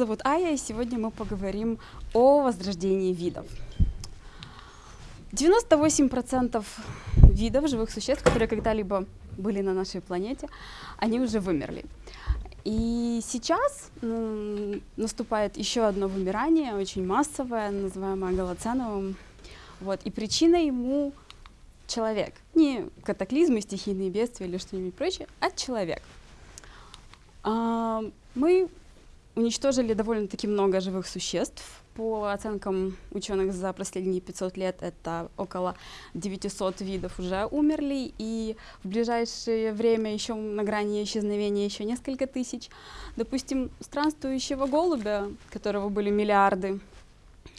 зовут Ая, и сегодня мы поговорим о возрождении видов. 98% видов живых существ, которые когда-либо были на нашей планете, они уже вымерли. И сейчас м, наступает еще одно вымирание, очень массовое, называемое голоценовым. Вот. И причиной ему человек. Не катаклизмы, стихийные бедствия или что-нибудь прочее, а человек. А, мы уничтожили довольно-таки много живых существ. По оценкам ученых за последние 500 лет это около 900 видов уже умерли, и в ближайшее время еще на грани исчезновения еще несколько тысяч. Допустим, странствующего голубя, которого были миллиарды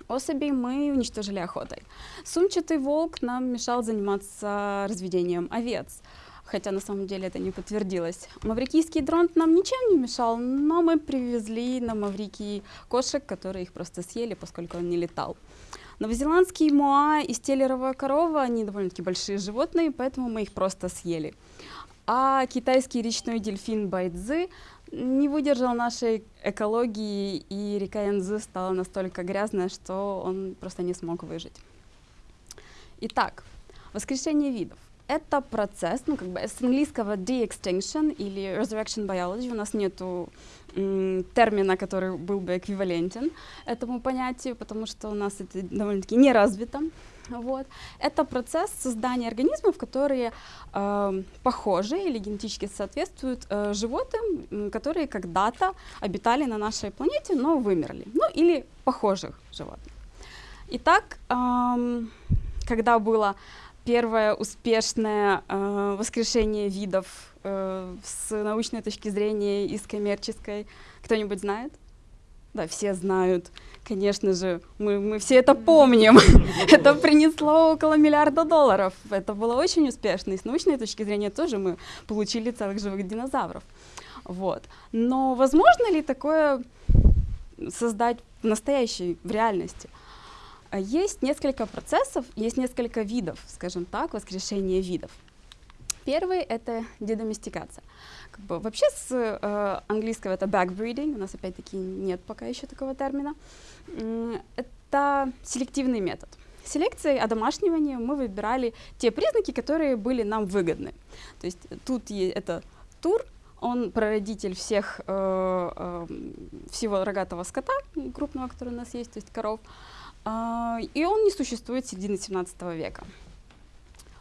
особей, мы уничтожили охотой. Сумчатый волк нам мешал заниматься разведением овец хотя на самом деле это не подтвердилось. Маврикийский дрон нам ничем не мешал, но мы привезли на Маврикий кошек, которые их просто съели, поскольку он не летал. Новозеландский моа и стеллеровая корова, они довольно-таки большие животные, поэтому мы их просто съели. А китайский речной дельфин Байдзы не выдержал нашей экологии, и река Янзы стала настолько грязная, что он просто не смог выжить. Итак, воскрешение видов это процесс, ну, как бы с английского de-extinction или resurrection biology, у нас нету термина, который был бы эквивалентен этому понятию, потому что у нас это довольно-таки не развито. Вот. Это процесс создания организмов, которые э, похожи или генетически соответствуют э, животным, которые когда-то обитали на нашей планете, но вымерли. Ну или похожих животных. Итак, э, когда было первое успешное э, воскрешение видов э, с научной точки зрения и с коммерческой. Кто-нибудь знает? Да, все знают. Конечно же, мы, мы все это помним. это принесло около миллиарда долларов. Это было очень успешно. И с научной точки зрения тоже мы получили целых живых динозавров. Вот. Но возможно ли такое создать в настоящей, в реальности? А есть несколько процессов, есть несколько видов, скажем так, воскрешения видов. Первый — это дедоместикация. Как бы, вообще с э, английского это backbreeding, у нас опять-таки нет пока еще такого термина. Это селективный метод. Селекцией одомашнивания мы выбирали те признаки, которые были нам выгодны. То есть тут это тур, он прародитель всех, э, э, всего рогатого скота крупного, который у нас есть, то есть коров. И он не существует середины 17 века.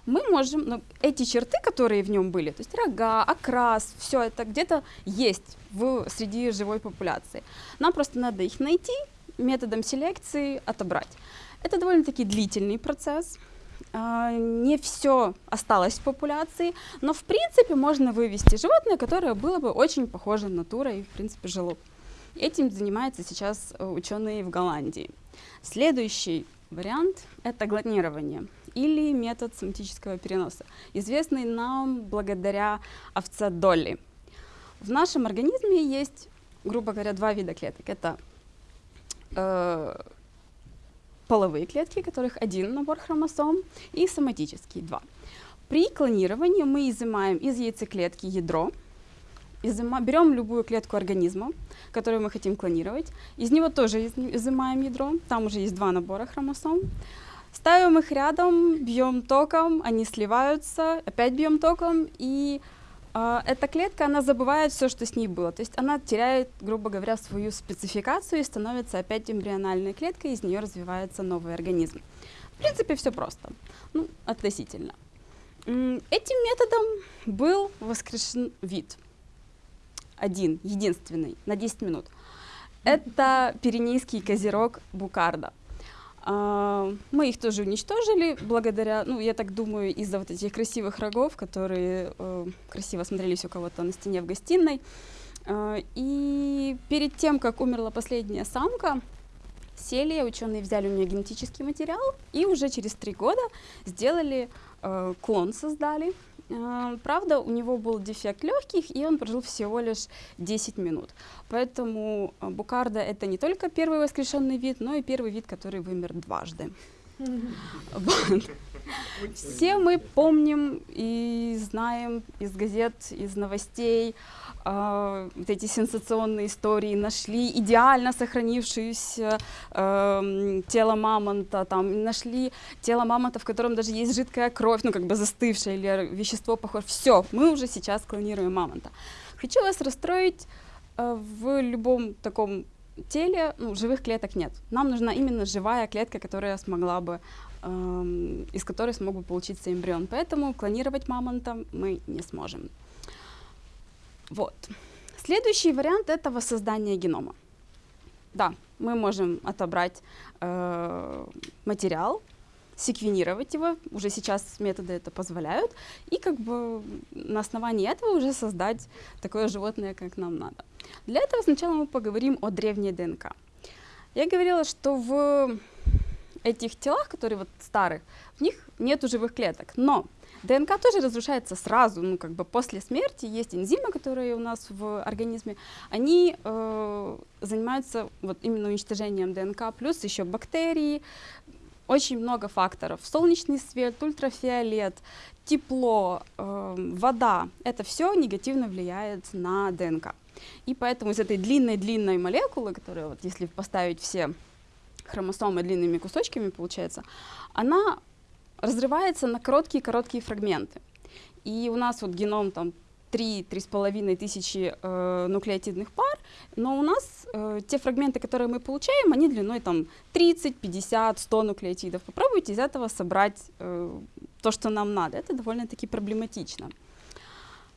Мы можем, ну, эти черты, которые в нем были, то есть рога, окрас, все это где-то есть в, среди живой популяции. Нам просто надо их найти, методом селекции отобрать. Это довольно-таки длительный процесс. Uh, не все осталось в популяции, но в принципе можно вывести животное, которое было бы очень похоже на тура и в принципе жило. Этим занимаются сейчас э, ученые в Голландии. Следующий вариант — это глонирование или метод соматического переноса, известный нам благодаря овце Долли. В нашем организме есть, грубо говоря, два вида клеток. Это э, половые клетки, которых один набор хромосом, и соматические два. При клонировании мы изымаем из яйцеклетки ядро, изыма, берем любую клетку организма, которую мы хотим клонировать, из него тоже изымаем ядро, там уже есть два набора хромосом, ставим их рядом, бьем током, они сливаются, опять бьем током, и э, эта клетка, она забывает все, что с ней было, то есть она теряет, грубо говоря, свою спецификацию и становится опять эмбриональной клеткой, из нее развивается новый организм. В принципе, все просто, ну, относительно. Этим методом был воскрешен вид – один, единственный, на 10 минут. Это пиренейский козерог Букарда. Uh, мы их тоже уничтожили благодаря, ну, я так думаю, из-за вот этих красивых рогов, которые uh, красиво смотрелись у кого-то на стене в гостиной. Uh, и перед тем, как умерла последняя самка, сели, ученые взяли у нее генетический материал и уже через три года сделали клон, создали Э, правда, у него был дефект легких, и он прожил всего лишь 10 минут. Поэтому э, букарда — это не только первый воскрешенный вид, но и первый вид, который вымер дважды. Все мы помним и знаем из газет, из новостей э, вот эти сенсационные истории. Нашли идеально сохранившееся э, тело мамонта, там, нашли тело мамонта, в котором даже есть жидкая кровь, ну как бы застывшая или вещество похоже. Все, мы уже сейчас клонируем мамонта. Хочу вас расстроить, э, в любом таком теле ну, живых клеток нет. Нам нужна именно живая клетка, которая смогла бы, из которой смог бы получиться эмбрион. Поэтому клонировать мамонта мы не сможем. Вот. Следующий вариант это воссоздание генома. Да, мы можем отобрать э, материал, секвенировать его, уже сейчас методы это позволяют, и как бы на основании этого уже создать такое животное, как нам надо. Для этого сначала мы поговорим о древней ДНК. Я говорила, что в этих телах, которые вот старых, в них нет живых клеток, но ДНК тоже разрушается сразу, ну как бы после смерти есть энзимы, которые у нас в организме, они э, занимаются вот именно уничтожением ДНК, плюс еще бактерии, очень много факторов. Солнечный свет, ультрафиолет, тепло, э, вода, это все негативно влияет на ДНК. И поэтому из этой длинной-длинной молекулы, которая вот если поставить все хромосомы длинными кусочками, получается, она разрывается на короткие-короткие фрагменты. И у нас вот геном там 3-3,5 тысячи э, нуклеотидных пар, но у нас э, те фрагменты, которые мы получаем, они длиной там 30, 50, 100 нуклеотидов. Попробуйте из этого собрать э, то, что нам надо. Это довольно-таки проблематично.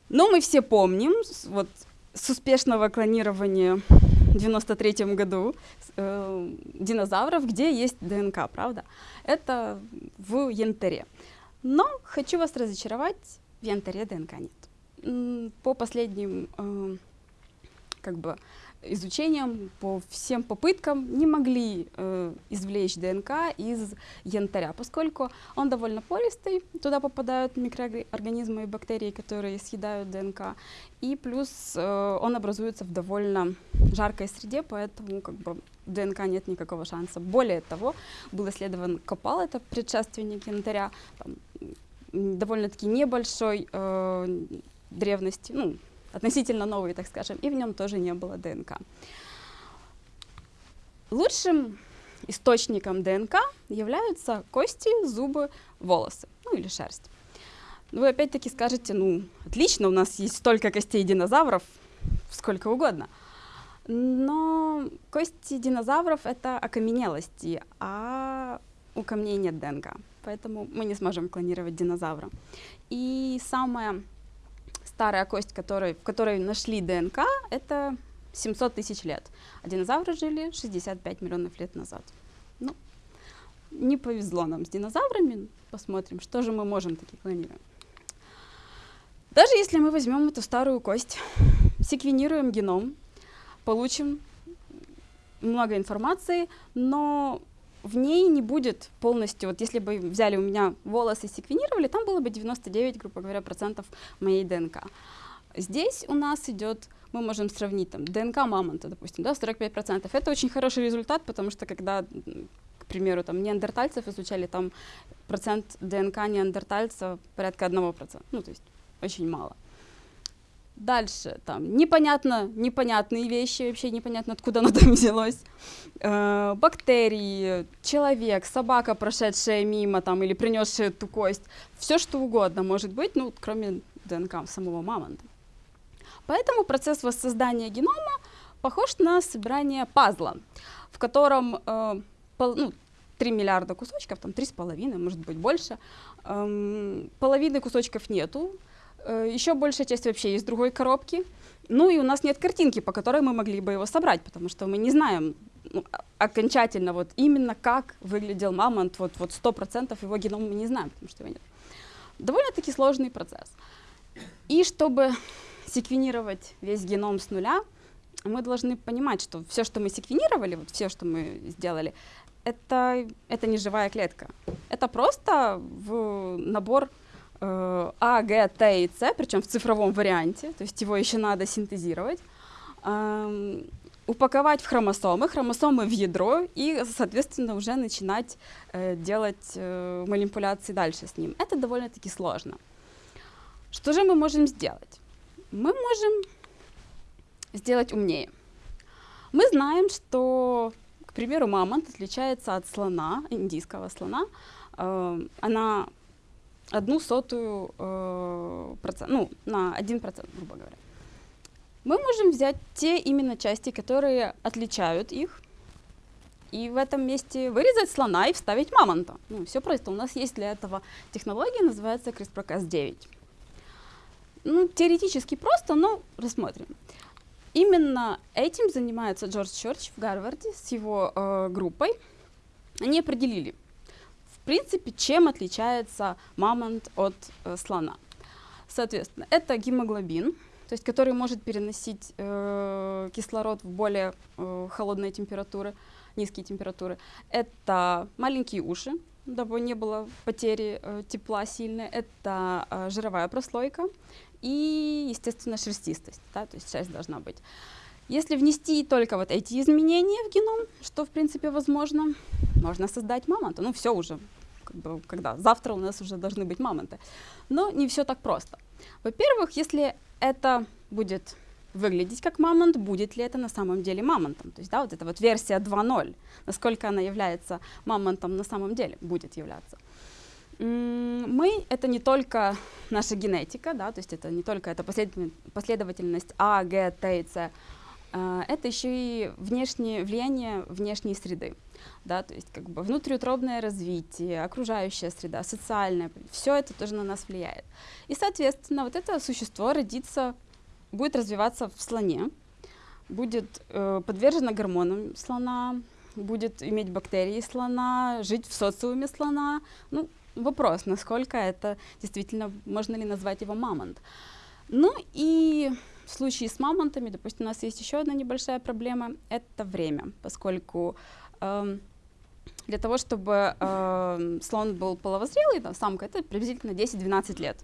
Но мы все помним, вот с успешного клонирования в 93 году э, динозавров, где есть ДНК, правда? Это в янтаре. Но хочу вас разочаровать, в янтаре ДНК нет. По последним э, как бы изучением, по всем попыткам не могли э, извлечь ДНК из янтаря, поскольку он довольно пористый, туда попадают микроорганизмы и бактерии, которые съедают ДНК, и плюс э, он образуется в довольно жаркой среде, поэтому как бы ДНК нет никакого шанса. Более того, был исследован Копал, это предшественник янтаря, довольно-таки небольшой э, древности, ну, относительно новый, так скажем, и в нем тоже не было ДНК. Лучшим источником ДНК являются кости, зубы, волосы, ну или шерсть. Вы опять-таки скажете, ну, отлично, у нас есть столько костей динозавров, сколько угодно. Но кости динозавров — это окаменелости, а у камней нет ДНК, поэтому мы не сможем клонировать динозавра. И самое старая кость, которой, в которой нашли ДНК, это 700 тысяч лет. А динозавры жили 65 миллионов лет назад. Ну, не повезло нам с динозаврами. Посмотрим, что же мы можем таки клонировать. Даже если мы возьмем эту старую кость, секвенируем геном, получим много информации, но в ней не будет полностью, вот если бы взяли у меня волосы и секвенировали, там было бы 99, грубо говоря, процентов моей ДНК. Здесь у нас идет, мы можем сравнить там ДНК мамонта, допустим, да, 45 процентов. Это очень хороший результат, потому что когда, к примеру, там неандертальцев изучали, там процент ДНК неандертальца порядка 1%, ну, то есть очень мало. Дальше, там, непонятно, непонятные вещи, вообще непонятно, откуда оно там взялось. Э, бактерии, человек, собака, прошедшая мимо, там, или принесшая эту кость. Все, что угодно может быть, ну, кроме ДНК самого мамонта. Поэтому процесс воссоздания генома похож на собирание пазла, в котором э, пол, ну, 3 миллиарда кусочков, там 3,5, может быть, больше. Эм, половины кусочков нету, Еще большая часть вообще из другой коробки. Ну и у нас нет картинки, по которой мы могли бы его собрать, потому что мы не знаем ну, окончательно вот именно как выглядел мамонт, вот, вот 100% его генома мы не знаем, потому что его нет. Довольно-таки сложный процесс. И чтобы секвенировать весь геном с нуля, мы должны понимать, что все, что мы секвенировали, вот все, что мы сделали, это, это не живая клетка. Это просто в набор Э, а, Г, Т и С, причем в цифровом варианте, то есть его еще надо синтезировать. упаковать в хромосомы, хромосомы в ядро и, соответственно, уже начинать э, делать э, манипуляции дальше с ним. Это довольно-таки сложно. Что же мы можем сделать? Мы можем сделать умнее. Мы знаем, что, к примеру, мамонт отличается от слона, индийского слона. Э, она одну сотую э, процент, ну, на один процент, грубо говоря. Мы можем взять те именно части, которые отличают их, и в этом месте вырезать слона и вставить мамонта. Ну, все просто. У нас есть для этого технология, называется CRISPR-Cas9. Ну, теоретически просто, но рассмотрим. Именно этим занимается Джордж Чорч в Гарварде с его э, группой. Они определили, в принципе, чем отличается мамонт от э, слона. Соответственно, это гемоглобин, то есть который может переносить э, кислород в более э, холодные температуры, низкие температуры. Это маленькие уши, дабы не было потери э, тепла сильной. Это э, жировая прослойка и, естественно, шерстистость, да, то есть шерсть должна быть. Если внести только вот эти изменения в геном, что в принципе возможно, можно создать мамонта. Ну все уже, когда завтра у нас уже должны быть мамонты. Но не все так просто. Во-первых, если это будет выглядеть как мамонт, будет ли это на самом деле мамонтом. То есть, да, вот эта вот версия 2.0, насколько она является мамонтом на самом деле, будет являться. Мы — это не только наша генетика, да, то есть это не только эта последовательность А, Г, Т и С, а, это еще и внешнее влияние внешней среды, да, то есть как бы внутриутробное развитие, окружающая среда, социальная, все это тоже на нас влияет. И, соответственно, вот это существо родится, будет развиваться в слоне, будет э, подвержено гормонам слона, будет иметь бактерии слона, жить в социуме слона. Ну, вопрос, насколько это действительно, можно ли назвать его мамонт. Ну и в случае с мамонтами, допустим, у нас есть еще одна небольшая проблема, это время, поскольку для того, чтобы э, слон был половозрелый, там, самка, это приблизительно 10-12 лет.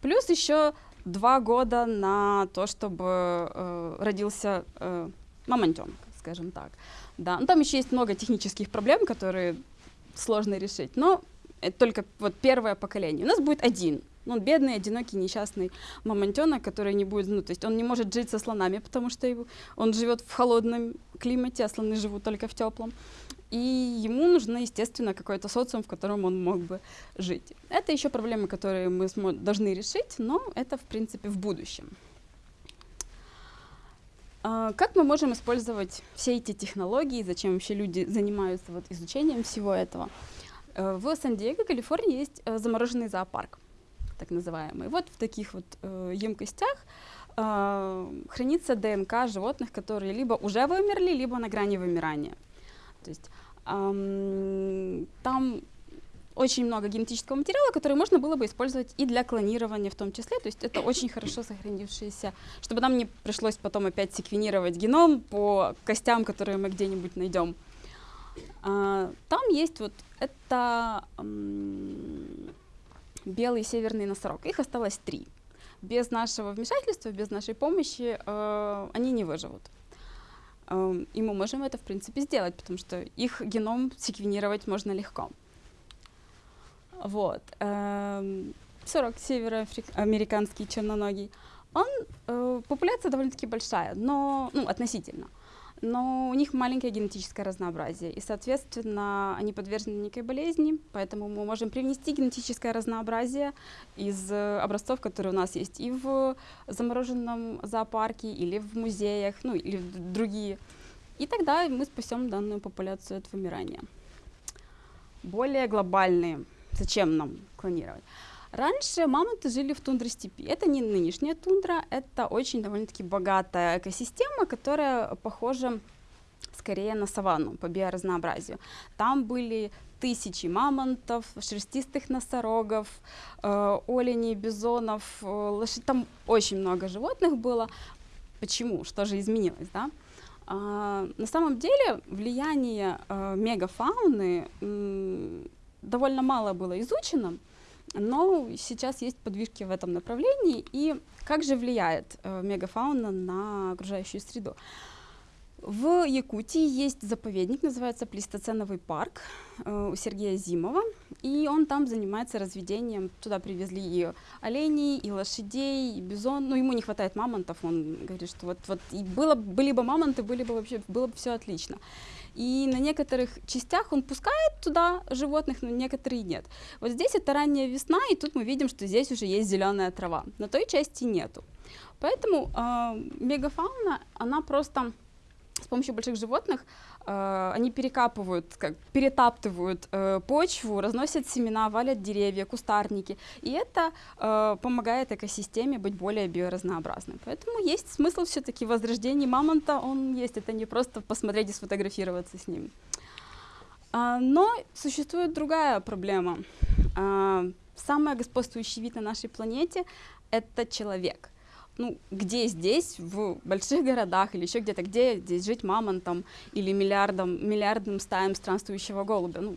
Плюс еще два года на то, чтобы э, родился э, мамонтенок, скажем так. Да. Ну, там еще есть много технических проблем, которые сложно решить, но это только вот первое поколение. У нас будет один ну, он бедный, одинокий, несчастный мамонтенок, который не будет, ну, то есть он не может жить со слонами, потому что его, он живет в холодном климате, а слоны живут только в теплом. И ему нужно, естественно, какой-то социум, в котором он мог бы жить. Это еще проблемы, которые мы должны решить, но это, в принципе, в будущем. Uh, как мы можем использовать все эти технологии, зачем вообще люди занимаются вот изучением всего этого? Uh, в Сан-Диего, Калифорнии, есть uh, замороженный зоопарк так называемые. Вот в таких вот э, емкостях э, хранится ДНК животных, которые либо уже вымерли, либо на грани вымирания. То есть э, там очень много генетического материала, который можно было бы использовать и для клонирования в том числе. То есть это очень хорошо сохранившиеся, чтобы нам не пришлось потом опять секвенировать геном по костям, которые мы где-нибудь найдем. А, там есть вот это белый северный носорог. Их осталось три. Без нашего вмешательства, без нашей помощи э, они не выживут. Э, и мы можем это, в принципе, сделать, потому что их геном секвенировать можно легко. Вот. Э, сорок североамериканский черноногий. Он, э, популяция довольно-таки большая, но, ну, относительно но у них маленькое генетическое разнообразие, и, соответственно, они подвержены некой болезни, поэтому мы можем привнести генетическое разнообразие из э, образцов, которые у нас есть и в замороженном зоопарке, или в музеях, ну, или в другие. И тогда мы спасем данную популяцию от вымирания. Более глобальные. Зачем нам клонировать? Раньше мамонты жили в тундре степи. Это не нынешняя тундра, это очень довольно-таки богатая экосистема, которая похожа скорее на саванну по биоразнообразию. Там были тысячи мамонтов, шерстистых носорогов, э, оленей, бизонов, э, лошадей. Там очень много животных было. Почему? Что же изменилось, да? А, на самом деле влияние э, мегафауны э, довольно мало было изучено, но сейчас есть подвижки в этом направлении. И как же влияет э, мегафауна на окружающую среду? В Якутии есть заповедник, называется Плестоценовый парк э, у Сергея Зимова, и он там занимается разведением. Туда привезли и оленей, и лошадей, и бизон. Ну, ему не хватает мамонтов, он говорит, что вот, вот и было, были бы мамонты, были бы вообще, было бы все отлично. И на некоторых частях он пускает туда животных, но некоторые нет. Вот здесь это ранняя весна, и тут мы видим, что здесь уже есть зеленая трава. На той части нету. Поэтому э, мегафауна, она просто с помощью больших животных э, они перекапывают, как, перетаптывают э, почву, разносят семена, валят деревья, кустарники. И это э, помогает экосистеме быть более биоразнообразной. Поэтому есть смысл все-таки в мамонта, он есть, это не просто посмотреть и сфотографироваться с ним. А, но существует другая проблема. А, самый господствующий вид на нашей планете — это человек — ну, где здесь, в больших городах или еще где-то, где здесь жить мамонтом или миллиардом, миллиардным стаям странствующего голубя? Ну,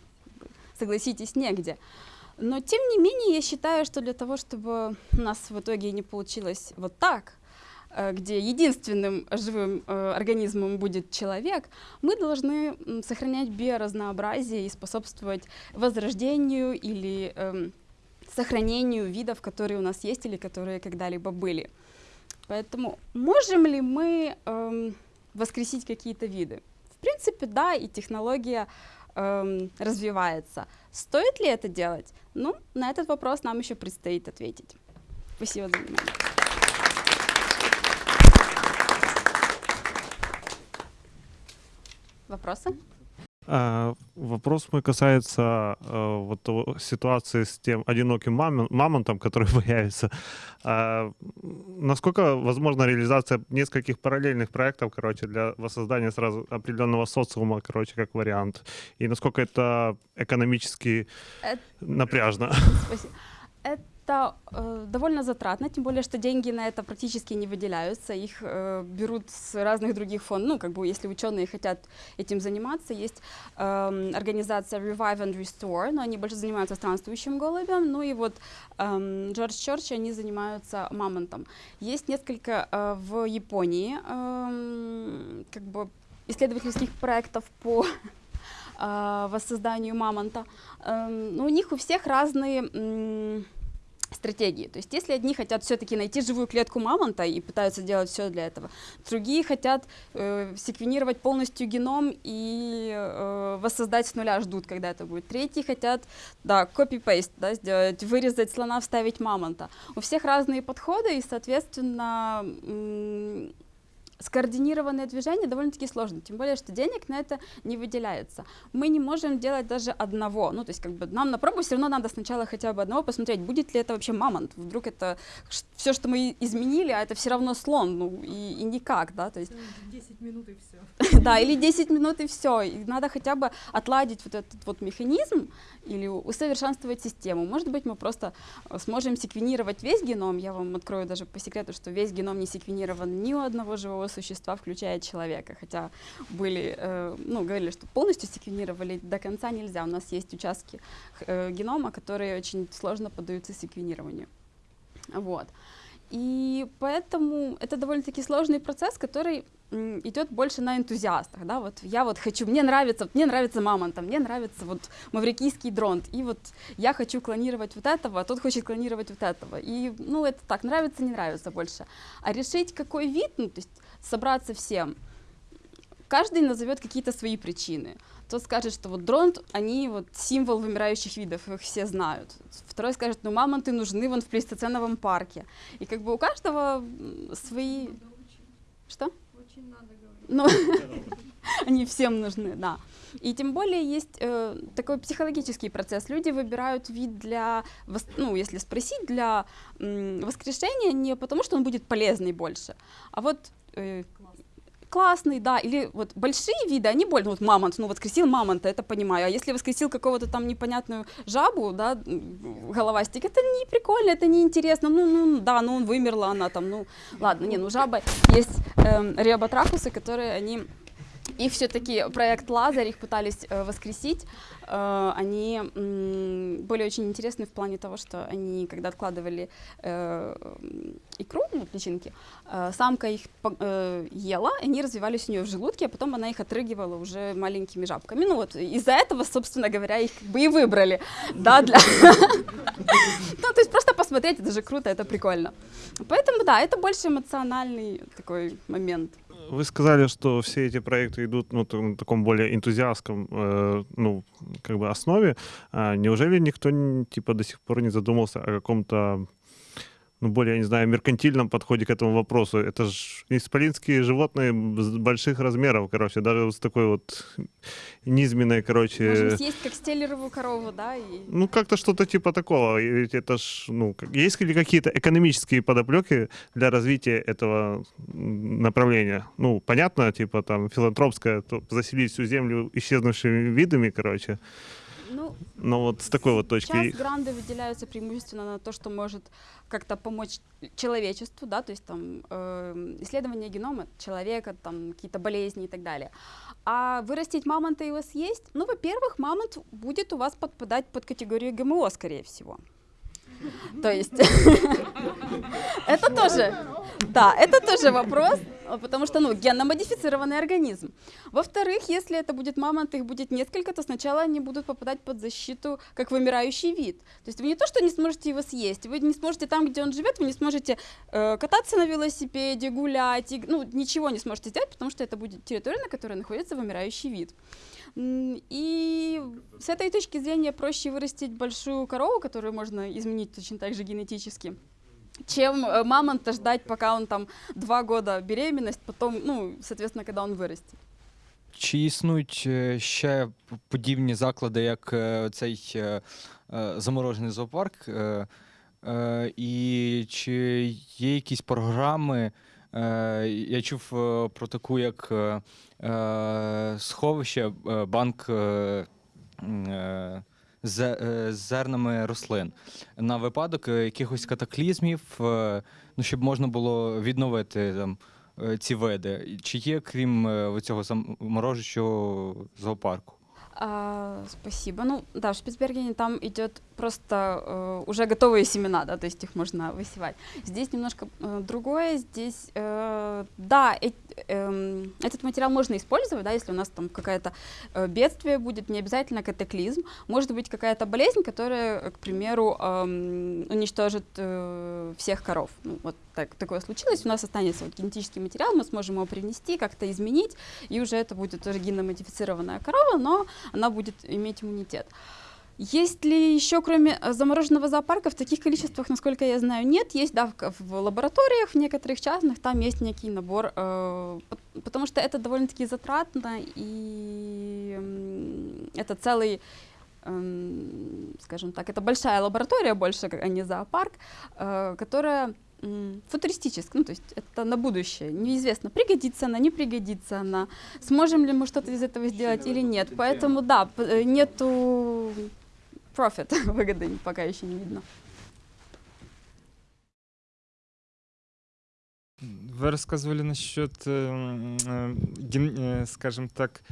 согласитесь, негде. Но, тем не менее, я считаю, что для того, чтобы у нас в итоге не получилось вот так, э, где единственным живым э, организмом будет человек, мы должны сохранять биоразнообразие и способствовать возрождению или э, сохранению видов, которые у нас есть или которые когда-либо были. Поэтому можем ли мы эм, воскресить какие-то виды? В принципе, да, и технология эм, развивается. Стоит ли это делать? Ну, на этот вопрос нам еще предстоит ответить. Спасибо за внимание. Вопросы? А, вопрос мой касается а, вот ситуации с тем одиноким мам, мамонтом, который появится. А, насколько возможна реализация нескольких параллельных проектов, короче, для воссоздания сразу определенного социума, короче, как вариант? И насколько это экономически это... напряжно? Спасибо это э, довольно затратно, тем более, что деньги на это практически не выделяются, их э, берут с разных других фондов, ну, как бы, если ученые хотят этим заниматься, есть э, организация Revive and Restore, но они больше занимаются странствующим голубем, ну и вот э, Джордж Чорч, они занимаются мамонтом. Есть несколько э, в Японии, э, как бы, исследовательских проектов по э, воссозданию мамонта, но у них у всех разные стратегии. То есть если одни хотят все-таки найти живую клетку мамонта и пытаются делать все для этого, другие хотят э, секвенировать полностью геном и э, воссоздать с нуля, ждут, когда это будет. Третьи хотят, да, copy-paste, да, сделать, вырезать слона, вставить мамонта. У всех разные подходы и, соответственно, скоординированное движение довольно-таки сложно, тем более, что денег на это не выделяется. Мы не можем делать даже одного, ну, то есть, как бы, нам на пробу все равно надо сначала хотя бы одного посмотреть, будет ли это вообще мамонт, вдруг это все, что мы изменили, а это все равно слон, ну, и, и никак, да, то есть... 10 минут и все. Да, или 10 минут и все, и надо хотя бы отладить вот этот вот механизм или усовершенствовать систему. Может быть, мы просто э, сможем секвенировать весь геном, я вам открою даже по секрету, что весь геном не секвенирован ни у одного живого существа, включая человека, хотя были, э, ну, говорили, что полностью секвенировали до конца нельзя. У нас есть участки э, генома, которые очень сложно поддаются секвенированию. Вот. И поэтому это довольно-таки сложный процесс, который идет больше на энтузиастах, да, вот я вот хочу, мне нравится, мне нравится мамонта, мне нравится вот маврикийский дронт, и вот я хочу клонировать вот этого, а тот хочет клонировать вот этого, и, ну, это так, нравится, не нравится больше. А решить, какой вид, ну, то есть собраться всем, каждый назовет какие-то свои причины. Тот скажет, что вот дронт, они вот символ вымирающих видов, их все знают. Второй скажет, ну мамонты нужны вон в плейстоценовом парке. И как бы у каждого свои... Что? Очень надо говорить. Ну, они всем нужны, да. И тем более есть э, такой психологический процесс. Люди выбирают вид для, ну, если спросить, для м, воскрешения не потому, что он будет полезный больше, а вот э, классный, да, или вот большие виды, они больно, вот мамонт, ну воскресил мамонта, это понимаю, а если воскресил какого-то там непонятную жабу, да, головастик, это не прикольно, это не интересно, ну, ну, да, ну, вымерла она там, ну, ладно, не, ну, жаба, есть эм, риоботрахусы, которые, они И все-таки проект Лазарь, их пытались э, воскресить. Э, они были очень интересны в плане того, что они, когда откладывали э, икру, ну, личинки, самка их ела, они развивались у нее в желудке, а потом она их отрыгивала уже маленькими жабками. Ну вот из-за этого, собственно говоря, их бы и выбрали. Да, для... Ну, то есть просто посмотреть, это же круто, это прикольно. Поэтому, да, это больше эмоциональный такой момент. Вы сказали, что все эти проекты идут ну, на таком более энтузиастском э, ну, как бы основе. А неужели никто типа до сих пор не задумался о каком-то ну, более, я не знаю, меркантильном подходе к этому вопросу? Это же исполинские животные больших размеров, короче, даже вот с такой вот низменной, короче... Можем съесть как стеллеровую корову, да, и Ну, как-то что-то типа такого. Ведь это ж, ну, есть ли какие-то экономические подоплеки для развития этого направления? Ну, понятно, типа там филантропское, то заселить всю землю исчезнувшими видами, короче. Ну, Но вот с такой вот точки. Сейчас гранды выделяются преимущественно на то, что может как-то помочь человечеству, да, то есть там э, исследование генома человека, там какие-то болезни и так далее. А вырастить мамонта и его съесть, ну, во-первых, мамонт будет у вас подпадать под категорию ГМО, скорее всего. То есть это тоже, да, это тоже вопрос, потому что, ну, генно-модифицированный организм. Во-вторых, если это будет мамонт, их будет несколько, то сначала они будут попадать под защиту как вымирающий вид. То есть вы не то, что не сможете его съесть, вы не сможете там, где он живет, вы не сможете э, кататься на велосипеде, гулять, и, ну, ничего не сможете сделать, потому что это будет территория, на которой находится вымирающий вид. И с этой точки зрения проще вырастить большую корову, которую можно изменить точно так же генетически, чем э, мамонта ждать, пока он там два года беременность, потом, ну, соответственно, когда он вырастет. Чи існують е, ще подібні заклади, як е, цей е, заморожений зоопарк? І чи є якісь програми? Я чув про таку, як сховище, банк з зернами рослин на випадок е, якихось катаклізмів, е, ну, щоб можна було відновити там, е, ці види. Чи є, крім е, цього заморожущого зоопарку? А, спасибо. Ну, да, в Шпицбергене там идет просто э, уже готовые семена, да, то есть их можно высевать. Здесь немножко э, другое. Здесь, э, да, э- эм, этот материал можно использовать, да, если у нас там какое-то э, бедствие будет, не обязательно катаклизм. Может быть какая-то болезнь, которая, э, к примеру, эм, уничтожит э, всех коров. Ну, вот так, такое случилось. У нас останется вот генетический материал, мы сможем его привнести, как-то изменить, и уже это будет тоже генно-модифицированная корова, но она будет иметь иммунитет. Есть ли еще, кроме э, замороженного зоопарка, в таких количествах, насколько я знаю, нет. Есть, да, в, лабораториях, в некоторых частных, там есть некий набор, э, пот- потому что это довольно-таки затратно, и это целый, эм, скажем так, это большая лаборатория больше, а не зоопарк, э, которая футуристическая, ну, то есть это на будущее. Неизвестно, пригодится она, не пригодится она, сможем ли мы что-то из этого сделать или нет. Поэтому, да, э, нету профит, выгоды пока еще не видно. Вы рассказывали насчет, э, м, э, э, скажем так,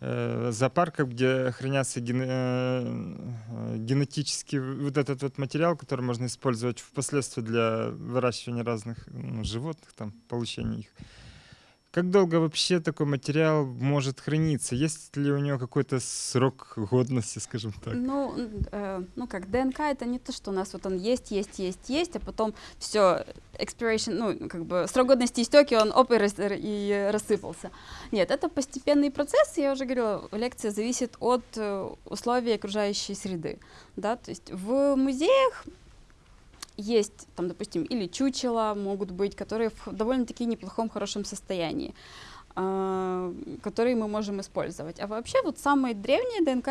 зоопарков, где хранятся ген- э, э, генетический в- вот этот вот материал, который можно использовать впоследствии для выращивания разных ну, животных, там, получения их. Как долго вообще такой материал может храниться? Есть ли у него какой-то срок годности, скажем так? Ну, э, ну как, ДНК это не то, что у нас вот он есть, есть, есть, есть, а потом все, expiration, ну, как бы срок годности истек, и он оп, и, рас- и рассыпался. Нет, это постепенный процесс, я уже говорила, лекция зависит от э, условий окружающей среды, да, то есть в музеях есть, там, допустим, или чучела могут быть, которые в довольно-таки неплохом, хорошем состоянии, а, которые мы можем использовать. А вообще вот самые древние ДНК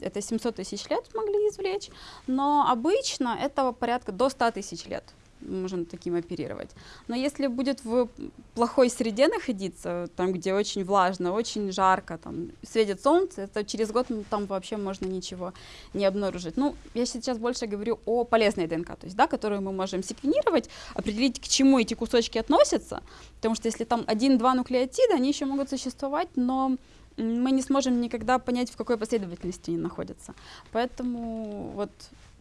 это 700 тысяч лет могли извлечь, но обычно этого порядка до 100 тысяч лет. Можем таким оперировать. Но если будет в плохой среде находиться, там, где очень влажно, очень жарко, там, светит солнце, это через год ну, там вообще можно ничего не обнаружить. Ну, я сейчас больше говорю о полезной ДНК, то есть, да, которую мы можем секвенировать, определить, к чему эти кусочки относятся, потому что если там один-два нуклеотида, они еще могут существовать, но мы не сможем никогда понять, в какой последовательности они находятся. Поэтому вот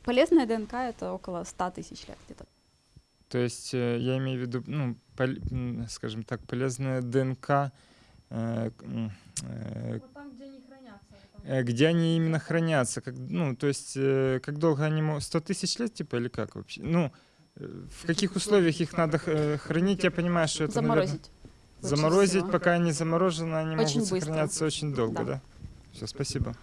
полезная ДНК это около 100 тысяч лет где-то. То есть э, я имею в виду, ну, пол- скажем так, полезная ДНК, э, э, Вот там, где они хранятся. вот там. э, где они именно хранятся, как, ну, то есть э, как долго они могут, 100 тысяч лет, типа, или как вообще? Ну, э, в каких условиях их надо э, хранить, я понимаю, что это, наверное, Заморозить. лучше заморозить, всего. пока они заморожены, они Очень могут быстро. сохраняться очень долго, Да. да? Все, спасибо.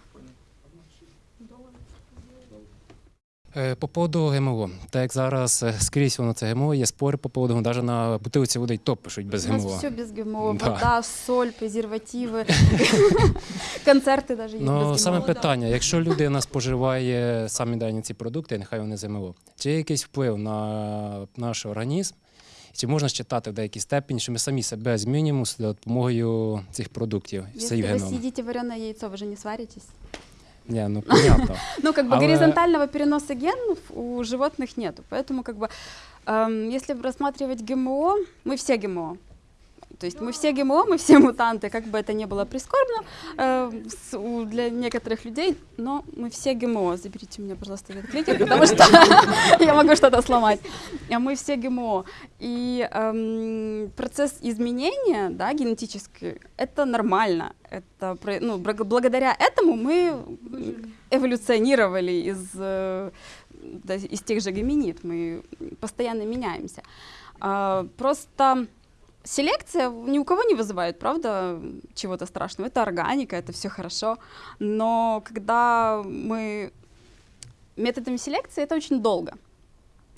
По поводу ГМО. Так як зараз е, скрізь воно це ГМО, є спори по поводу, навіть на бутилці води й топ пишуть без У нас ГМО. все без ГМО. Да. Вода, соль, презервативы, концерты даже есть Ну без саме ГМО. питання: якщо людина споживає самі дані ці продукти, нехай вони з ГМО, чи є якийсь вплив на наш організм? Чи можна считати в деякій степені, що ми самі себе змінюємо з допомогою цих продуктів, Если цих вы геном? съедите вареное яйцо, вы же не сваритесь. Ні, ну понятно. Ну, как бы горизонтального переноса генов у животных нету. Поэтому, как бы, эм, если рассматривать ГМО, мы все ГМО. То есть мы все ГМО, мы все мутанты, как бы это ни было прискорбно э, с- у- для некоторых людей, но мы все ГМО. Заберите меня, пожалуйста, этот кликер, потому что я могу что-то сломать. А Мы все ГМО. И эм, процесс изменения да, генетический, это нормально. Это, ну, благодаря этому мы эволюционировали из, э, из тех же гоминид, мы постоянно меняемся. А, просто селекция ни у кого не вызывает, правда, чего-то страшного. Это органика, это все хорошо. Но когда мы методами селекции, это очень долго.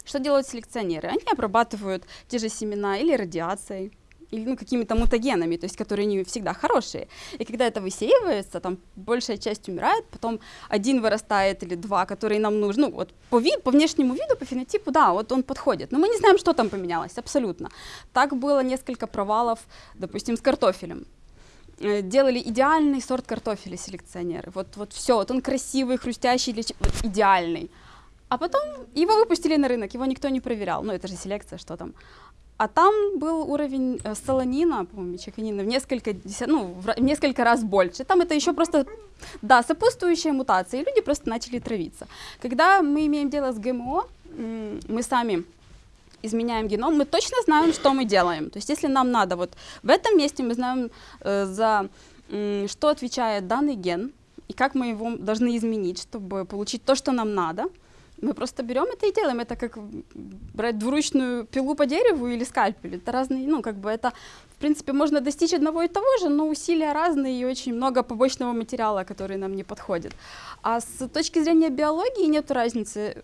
Что делают селекционеры? Они обрабатывают те же семена или радиацией, или ну, какими-то мутагенами, то есть которые не всегда хорошие. И когда это высеивается, там большая часть умирает, потом один вырастает или два, которые нам нужны. Ну, вот по, ви- по внешнему виду, по фенотипу, да, вот он подходит. Но мы не знаем, что там поменялось, абсолютно. Так было несколько провалов, допустим, с картофелем. Э, Делали идеальный сорт картофеля селекционеры. Вот, вот все, вот он красивый, хрустящий, для вот идеальный. А потом его выпустили на рынок, его никто не проверял. Ну, это же селекция, что там. А там был уровень э, солонина, по-моему, чеканина в несколько, деся- ну, в в несколько раз больше. Там это еще просто, да, сопутствующая мутация, и люди просто начали травиться. Когда мы имеем дело с ГМО, мы сами изменяем геном, мы точно знаем, что мы делаем. То есть если нам надо, вот в этом месте мы знаем, э, за м, что отвечает данный ген, и как мы его должны изменить, чтобы получить то, что нам надо. Мы просто берем это и делаем. Это как брать двуручную пилу по дереву или скальпель. Это разные, ну, как бы это, в принципе, можно достичь одного и того же, но усилия разные и очень много побочного материала, который нам не подходит. А с точки зрения биологии нет разницы,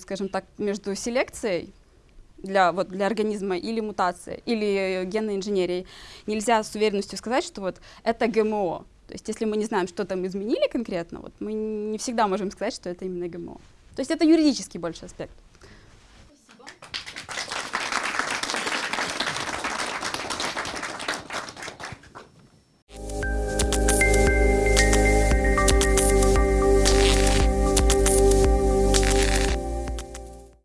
скажем так, между селекцией для, вот, для организма или мутацией, или генной инженерией. Нельзя с уверенностью сказать, что вот это ГМО. То есть если мы не знаем, что там изменили конкретно, вот, мы не всегда можем сказать, что это именно ГМО. То есть это юридический больше аспект.